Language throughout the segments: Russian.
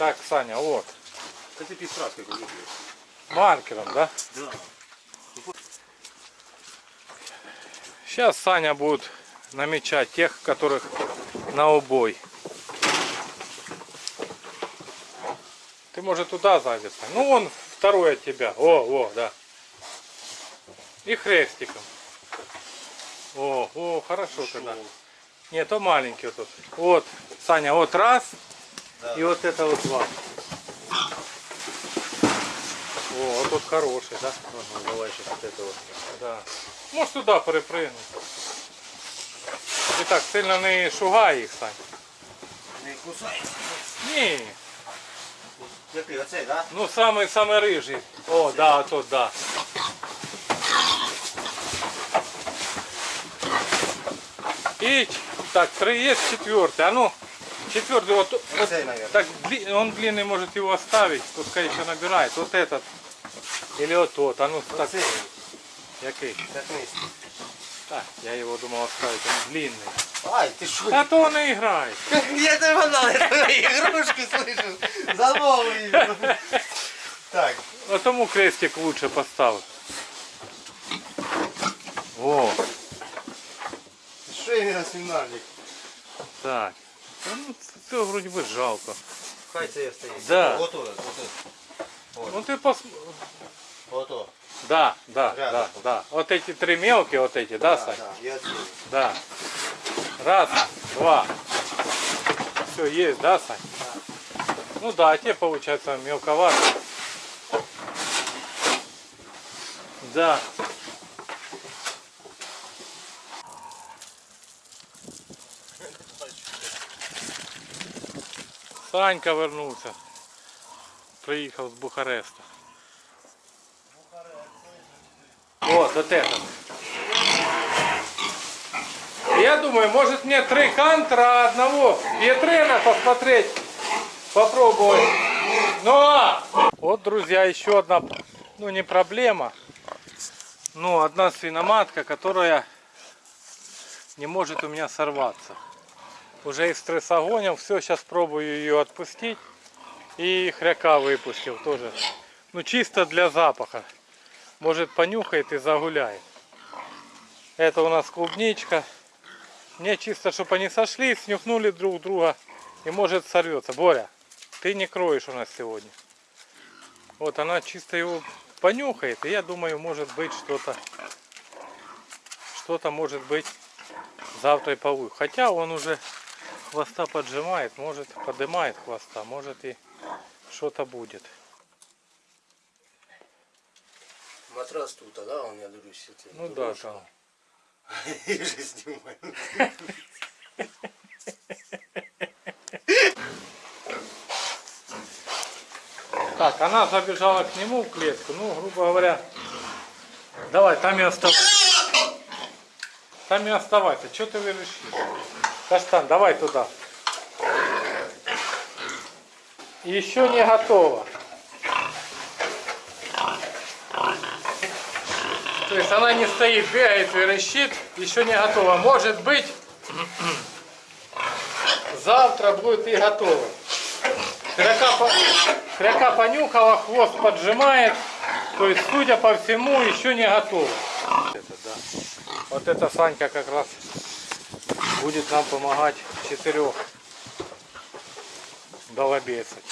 Так, Саня, вот. Ти підстрашки коли Маркером, да? Да. Сейчас Саня будет намечать тех, которых на убой. Ты, может, туда стань. Ну, вон второй от тебя. О, о, да. И хрестиком. О, о, хорошо тогда. Нет, то маленький вот тут. Вот, Саня, вот раз. Да. И вот это вот два. О, вот тут хороший, да? Ага, давай сейчас вот это вот. Да. Можеш туди перепригнути. І так, сильно не шугай їх, Сань. Не кусай. Ні. Який оцей, да? Ну самий самий рижий. О, да, тут, да. И так, три есть четвертый. А ну, четвертый вот, вот так он длинный может его оставить, пускай еще набирает. Вот этот. Или вот тот. А ну так. Який? Так я его думал оставить, он длинный. Ай, ти що? А то он и играет. Я тебе знал, я твої ігрушки слышу. Замовлю. Так, А тому крестик лучше поставив. О, на свинарник? так. Та ну це вроді би жалко. Хай це я стоїть. Да. Ото, ото. Ну ти пос... Ото. Да, да, Рядом. да, да. Вот эти три мелкие, вот эти, да, Сань? Да, я отсюда. Да. Раз, два. Все, есть, да, Сань? Ну да, а те получается мелковато. Да. Санька вернувся. Приїхав з Бухареста. Вот, вот это. Я думаю, может мне три кантера, одного Петрена посмотреть, попробовать. Но, вот, друзья, еще одна, ну не проблема, но одна свиноматка, которая не может у меня сорваться. Уже из стрессогонил, все, сейчас пробую ее отпустить. И хряка выпустил тоже. Ну чисто для запаха. Может понюхает и загуляет. Это у нас клубничка. Мне чисто, чтобы они сошлись, снюхнули друг друга и может сорвется. Боря, ты не кроешь у нас сегодня. Вот она чисто его понюхает, и я думаю, может быть что-то, что-то может быть завтра и полу. Хотя он уже хвоста поджимает, может поднимает хвоста, может и что-то будет. Матрас тут, а да, он, я дивлюсь. це Ну да, там. Я же. Так, она забежала к нему в клетку, ну, грубо говоря, давай, там и оставайся. Там и оставайся, что ты решил? Каштан, давай туда. Еще не готово. То есть она не стоит, бегает, верещит, еще не готова. Может быть, завтра будет и готово. Хряка, по- хряка понюхала, хвост поджимает. То есть, судя по всему, еще не готово. Это, да. Вот эта Санька как раз будет нам помогать четырех долобесать.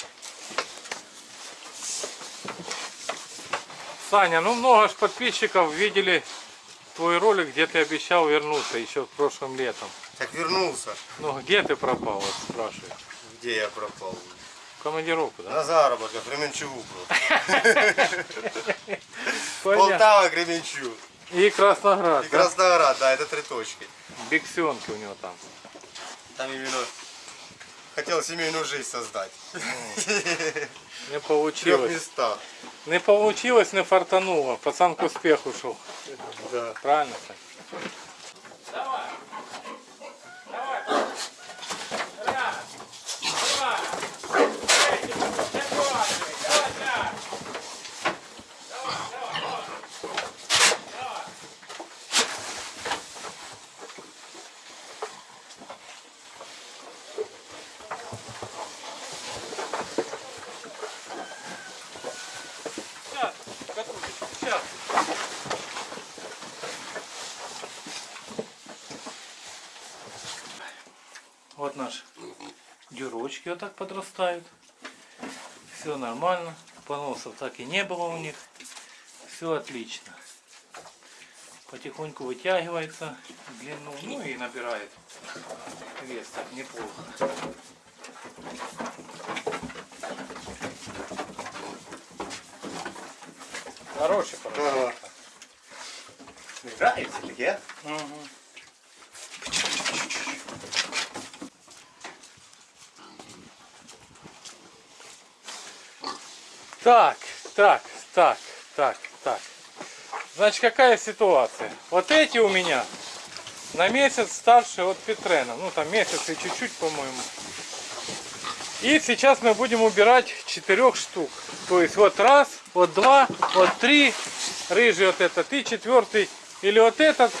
Саня, ну много ж подписчиков видели твой ролик, где ты обещал вернуться еще прошлым летом. Так вернулся. Ну где ты пропал, вот спрашиваю. Где я пропал? В командировку, да? На заработках, Кременчугу. Понятно. Полтава, Кременчуг. И Красноград. И да? Красноград, да, это три точки. Биксенки у него там. Там именно хотел семейную жизнь создать. Не получилось. местах. Не получилось, не фартануло. Пацан к успеху шел. Да. Правильно, Сань? Давай. Давай. Раз. Два. Третий. Четвертый. Давай, пять. Давай, давай, давай. Давай. Вот наши дюрочки вот так подрастают. Все нормально. Поносов так и не было у них. Все отлично. Потихоньку вытягивается в длину, ну и набирает вес так неплохо. Хороший поросенок. Ага. Нравится таке? Мгм. Так, так, так, так, так. Значит, какая ситуация? Вот эти у меня на месяц старше от Петрена. Ну, там месяц и чуть-чуть, по-моему. И сейчас мы будем убирать четырех штук. То есть вот раз, вот два, вот три. Рыжий вот этот и четвертый. Или вот этот,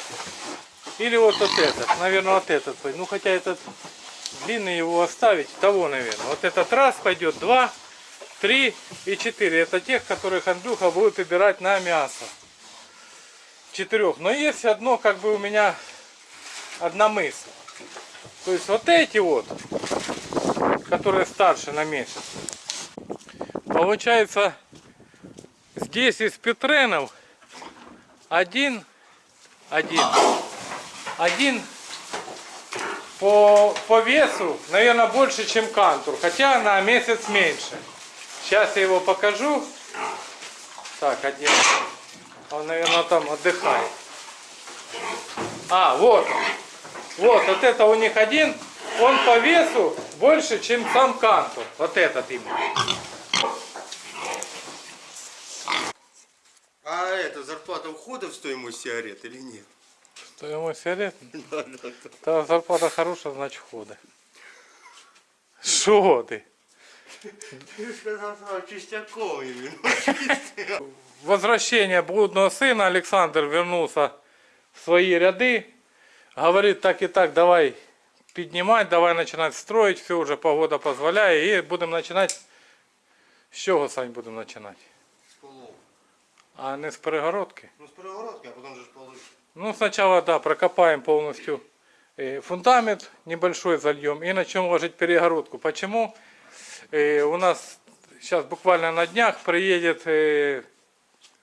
или вот, вот этот. Наверное, вот этот. Ну, хотя этот длинный его оставить. Того, наверное. Вот этот раз пойдет, два, три и четыре. Это тех, которых Андрюха будет убирать на мясо. Четырех. Но есть одно, как бы у меня одна мысль. То есть вот эти вот, которые старше на месяц. Получается, здесь из Петренов один, один, один по, по весу, наверное, больше, чем кантур, хотя на месяц меньше. Сейчас я его покажу. Так, один. Он, наверное, там отдыхает. А, вот. Вот, вот это у них один. Он по весу больше, чем сам кантур. Вот этот именно. А это зарплата входит в стоимость сигарет или нет? Стоимость сигарет? Да, да, да. Та зарплата хорошая, значит хода. Що ти? Ты сказал, что чистяком именно. Возвращение блудного сына Александр вернулся в свои ряды. Говорит так и так, давай поднимать, давай начинать строить. Все уже погода позволяет. И будем начинать. З чого, Сань, будемо починати? С полов. А не з перегородки? Ну, с перегородки, а потом же полы. Ну, сначала, да, прокопаем полностью э, фундамент небольшой зальем и начнем ложить перегородку. Почему? Э, У нас сейчас буквально на днях приедет, э,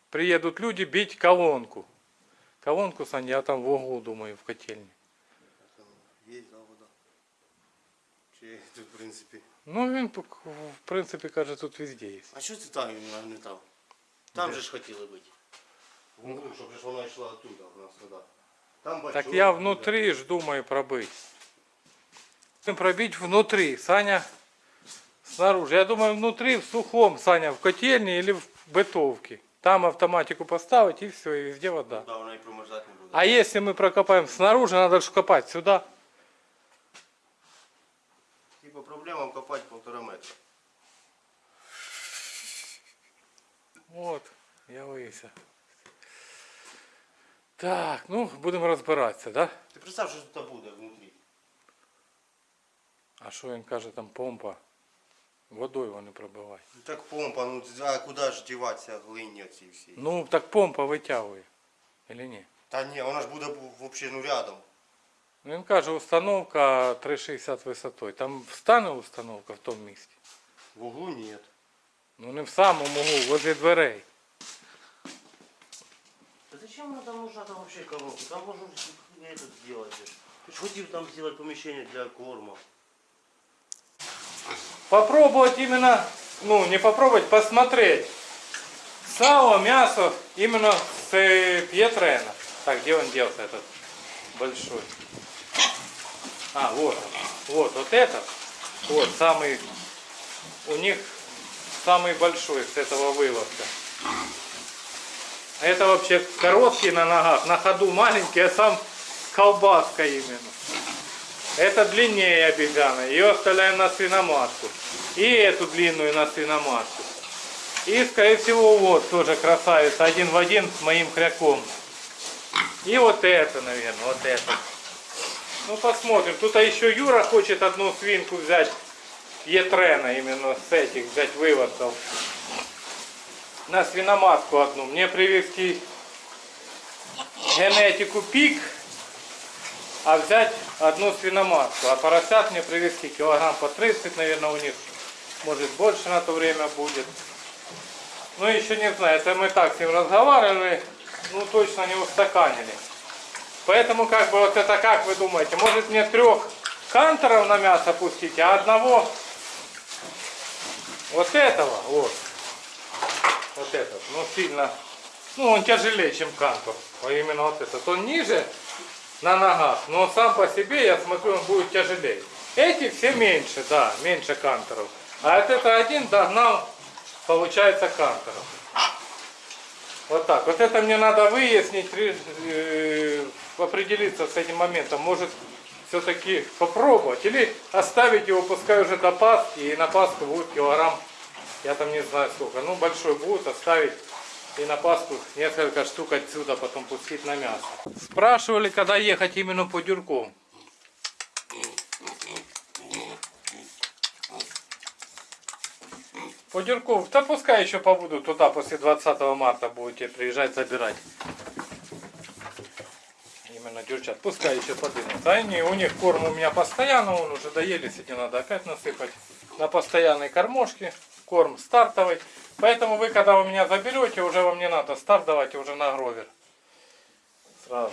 приедут люди бить колонку. Колонку, Сань, я там в углу, думаю, в котельне. Там есть, да, вода. Чи тут, в принципе. Ну, він, в принципі, каже, тут везде є. А що ти там не нагнетав? Там же ж хотіли бути. Внутрі, щоб же ж вона йшла оттуда, у нас сюди. Там бачок, Так я оттуда. внутри ж думаю пробить. Пробить внутри, Саня снаружи. Я думаю внутри, в сухом, Саня, в котельне или в бытовке. Там автоматику поставить и все, и везде вода. Да, вона і промерзати не буде. А если мы прокопаем снаружи, надо же копать сюда. Типа проблема копати полтора метра. Вот, я вився. Так, ну, будемо розбиратися, да? Ти представ, що тут буде внутрі. А що він каже, там помпа. Водою вони пробивають. Ну так помпа, ну а куди ж діватися глині оці всі? Ну, так помпа витягує. Или ні? Та ні, вона ж буде взагалі ну рядом. Ну, Він каже, установка 3,60 висотою. Там встане установка в тому місці. В углу нет. Ну не в самому углу, возле дверей. Да зачем она там нужна там вообще коробка? Там можно этот сделать. Ты ж хотел там сделать помещение для корма. Попробовать именно, ну не попробовать, посмотреть. Сало, мясо именно с э, Пьетрена. Так, где он делся этот большой? А, вот. Вот, вот этот. Вот, самый, у них самый большой с этого выводка. А Это вообще короткий на ногах, на ходу маленький, а сам колбаска именно. Это длиннее обезьяна, ее оставляем на свиноматку. И эту длинную на свиноматку. И, скорее всего, вот тоже красавица, один в один с моим кряком. И вот это, наверное, вот это. Ну, посмотрим. Тут еще Юра хочет одну свинку взять, Етрена, именно с этих, взять выводков. На свиноматку одну. Мне привезти генетику пик а взять одну свиноматку. А поросят мне привезти килограмм по 30, наверное, у них. Может больше на то время будет. Ну еще не знаю, это мы так с ним разговаривали, ну точно не устаканили. Поэтому как бы вот это как вы думаете, может мне трех кантеров на мясо пустить, а одного? Вот этого, вот, вот этот, ну сильно, ну он тяжелее, чем кантор, а именно вот этот, он ниже на ногах, но сам по себе, я смотрю, он будет тяжелее. Эти все меньше, да, меньше канторов, а вот это один догнал, получается, канторов. Вот так. Вот это мне надо выяснить, ре- э, определиться с этим моментом. Может, все-таки попробовать. Или оставить его, пускай уже до Пасхи. И на Пасху будет килограмм, я там не знаю сколько. Ну, большой будет, оставить. И на Пасху несколько штук отсюда потом пустить на мясо. Спрашивали, когда ехать именно по дюркам. По Дюрков, да пускай еще побуду туда после 20 марта будете приезжать забирать. Именно дюрчат, пускай еще подымут. Они, у них корм у меня постоянно, он уже доели, сегодня надо опять насыпать. На постоянной кормушке, корм стартовый. Поэтому вы, когда вы меня заберете, уже вам не надо старт давать, уже на гровер. Сразу.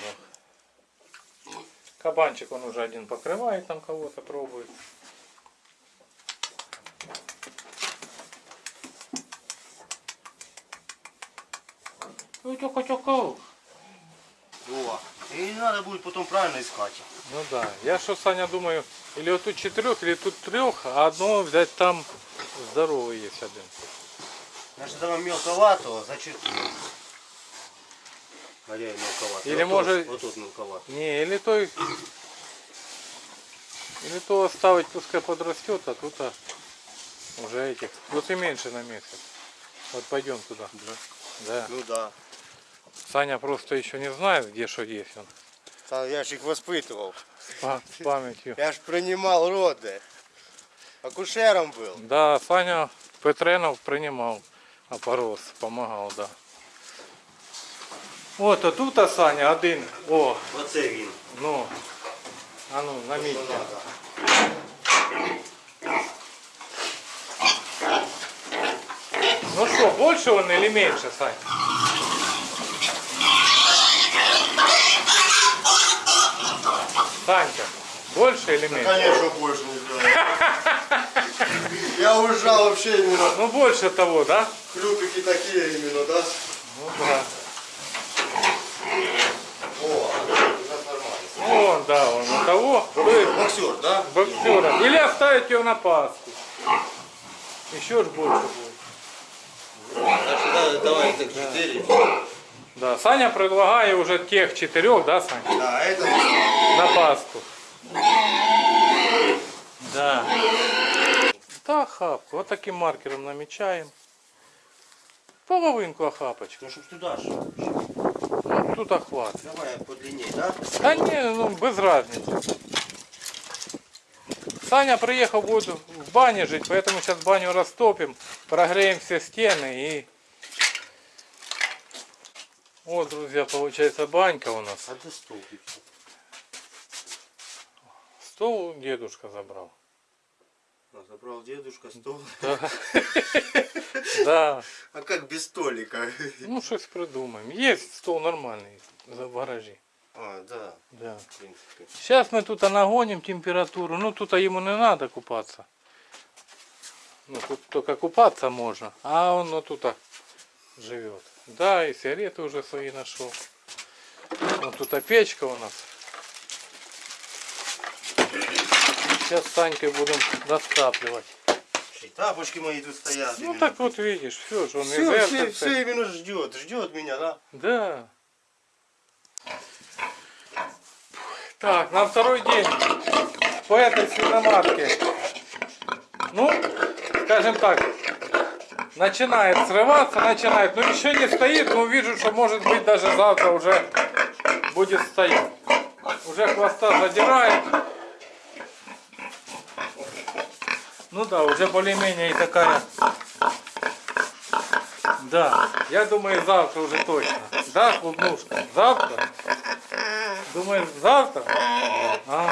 Кабанчик он уже один покрывает, там кого-то пробует. Ой, тихо, тихо. О, и не надо будет потом правильно искать. Ну да, я что, Саня, думаю, или вот тут четырех, или тут трех, а одно взять там здоровый есть один. Значит, это вам мелковато, значит... Я и мелковато. Или вот может- Тут, вот тут мелковато. Не, или то, или то оставить, пускай подрастет, а тут а, уже этих, вот и меньше на месяц. Вот пойдем туда. Да. Да. Ну да. Саня просто еще не знает, где что есть он. Та я ж их воспитывал. С па- с памятью. Я ж принимал роды. Акушером был. Да, Саня Петренов принимал опорос, помогал, да. От, а тут а Саня один. О, Оце він. ну. А ну, на Що місці. надо. Ну что, больше он или меньше, Сань? Санька, больше или меньше? Конечно, больше не знаю. Я уезжал вообще именно. Ну больше того, да? Хлюпики такие именно, да? Ну да. О, это нормально. Он, да, он у того. Вы Боксер, да? боксера. Или оставить его на Пасху. Еще ж больше будет. Значит, да, давай так 4. Да, Саня предлагает уже тех четырех, да, Саня? Да, это На Пасху. Да. Охапку. Вот таким маркером намечаем. Половинку охапочку. Ну, чтоб туда же. Ну, тут охват. Давай подлиннее, да? Да не, ну без разницы. Саня приехал, будет в бане жить, поэтому сейчас баню растопим, прогреем все стены и... Вот, друзья, получается банька у нас. А ты стол пипси. Стол дедушка забрал. А, Забрал дедушка стол. Да. А как без столика? Ну, щось придумаем. Есть стол нормальный за- в гаражі. А, да, Да. Сейчас мы тут нагоним температуру. Ну, тут ему не надо купаться. Ну, тут только купаться можно. А он ну, тут живет. Да, и сигареты уже свои нашел. Вот тут печка у нас. Сейчас с Санькой будем растапливать. И тапочки мои тут стоят. Ну именно. так вот видишь, все же он все, все, все именно ждет, ждет меня, да? Да. Так, на второй день по этой свиноматке. Ну, скажем так, начинает срываться, начинает, но еще не стоит, но вижу, что может быть даже завтра уже будет стоять. Уже хвоста задирает. Ну да, уже более-менее и такая. Да, я думаю завтра уже точно. Да, клубнушка? Завтра? Думаешь, завтра? А,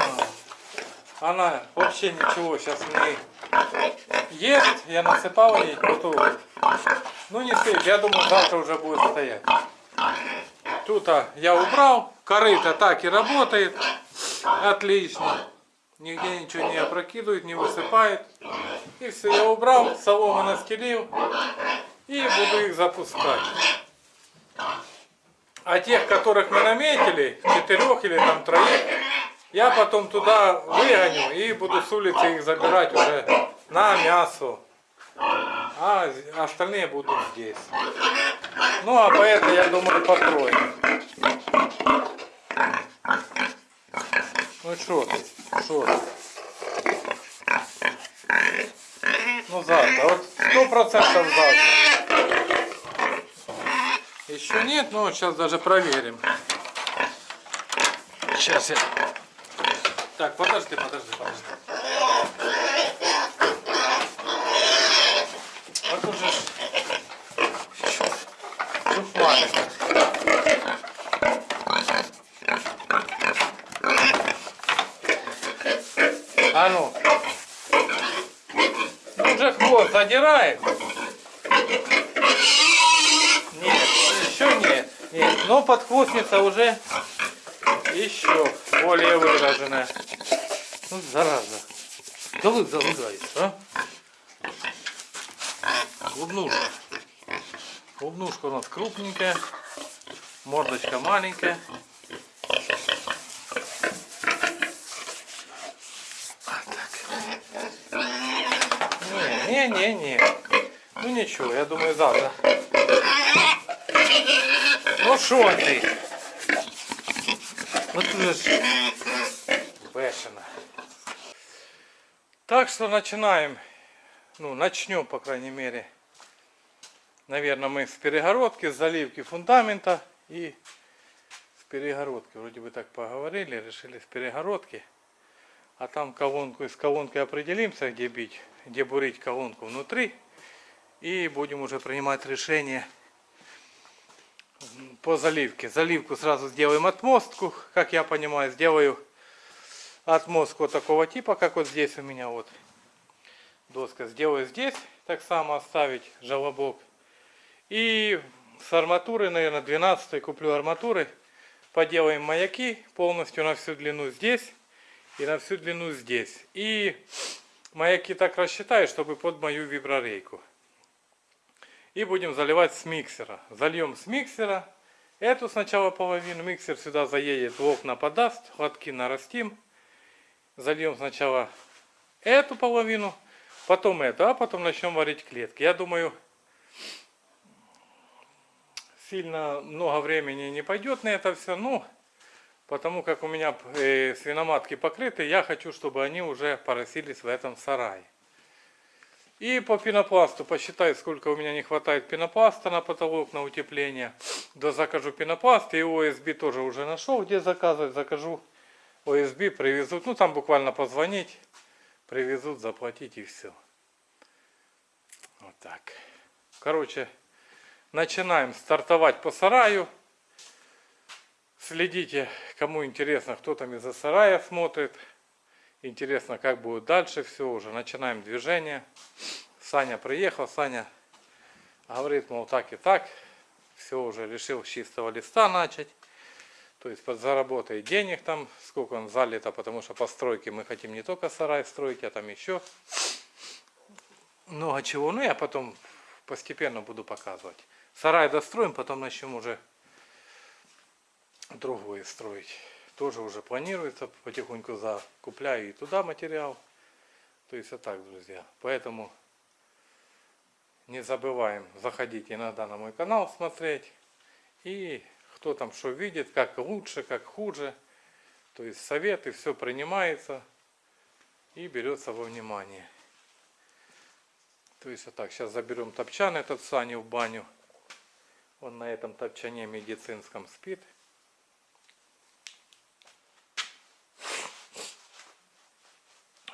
она вообще ничего сейчас не ест. Я насыпал ей готовый. Ну не стоит, я думаю, завтра уже будет стоять. Тут а, я убрал, корыто так и работает. Отлично. Нигде ничего не опрокидывает, не высыпает. И все, я убрал, солому настелил. И буду их запускать. А тех, которых мы наметили, четырех или там троих, я потом туда выгоню и буду с улицы их забирать уже на мясо. А остальные будут здесь. Ну а по это я думаю покроем. Ну что что? Ну завтра, вот сто процентов завтра. Еще нет, но сейчас даже проверим. Сейчас я... Так, подожди, подожди, подожди. Вот уже ж- А ну. Ну уже хвост задирает. Нет, еще нет. Нет, но подхвостница уже еще более выраженная. Ну, зараза. Да вы залыгаешь, а? Клубнушка. Клубнушка у нас крупненькая. Мордочка маленькая. Не, не, не, не. Ну ничего, я думаю завтра. Ну що ти? Ну ти бешено. Так что начинаем. Ну, начнем, по крайней мере. Наверное, мы с перегородки, с заливки фундамента и с перегородки. Вроде бы так поговорили, решили с перегородки. А там колонку, с колонкой определимся, где бить, где бурить колонку внутри. И будем уже принимать решение по заливке. Заливку сразу сделаем отмостку, как я понимаю, сделаю отмостку такого типа, как вот здесь у меня вот доска. Сделаю здесь, так само оставить желобок. И с арматуры, наверное, 12 куплю арматуры. Поделаем маяки полностью на всю длину здесь и на всю длину здесь. И маяки так рассчитаю, чтобы под мою виброрейку. И будем заливать с миксера. Зальем с миксера. Эту сначала половину. Миксер сюда заедет, в окна подаст. Хватки нарастим. Зальем сначала эту половину, потом эту, а потом начнем варить клетки. Я думаю, сильно много времени не пойдет на это все. Ну, потому как у меня э, свиноматки покрыты, я хочу, чтобы они уже поросились в этом сарае. И по пенопласту посчитаю, сколько у меня не хватает пенопласта на потолок, на утепление. Да закажу пенопласт. И ОСБ тоже уже нашел, где заказывать. Закажу ОСБ, привезут. Ну, там буквально позвонить. Привезут, заплатить и все. Вот так. Короче, начинаем стартовать по сараю. Следите, кому интересно, кто там из-за сарая смотрит. Интересно, как будет дальше все уже. Начинаем движение. Саня приехал, Саня говорит, мол, так и так. Все уже решил с чистого листа начать. То есть подзаработает денег там, сколько он залито, потому что постройки мы хотим не только сарай строить, а там еще много чего. Ну, я потом постепенно буду показывать. Сарай достроим, потом начнем уже другое строить. Тоже уже планируется, потихоньку закупляю и туда материал. То есть вот так, друзья. Поэтому не забываем заходить иногда на мой канал смотреть. И кто там что видит, как лучше, как хуже. То есть советы, все принимается и берется во внимание. То есть вот так, сейчас заберем топчан этот Сани в баню. Он на этом топчане медицинском спит.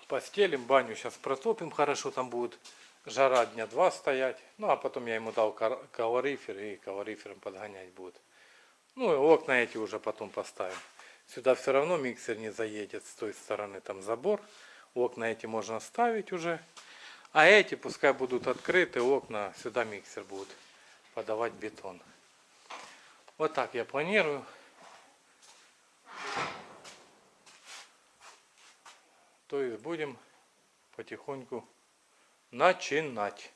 Постелим, баню сейчас протопим хорошо, там будет жара дня два стоять. Ну а потом я ему дал калорифер и калорифером подгонять будет. Ну и окна эти уже потом поставим. Сюда все равно миксер не заедет с той стороны, там забор. Окна эти можно ставить уже. А эти пускай будут открыты, окна, сюда миксер будет подавать бетон. Вот так я планирую. То есть будем потихоньку начинать.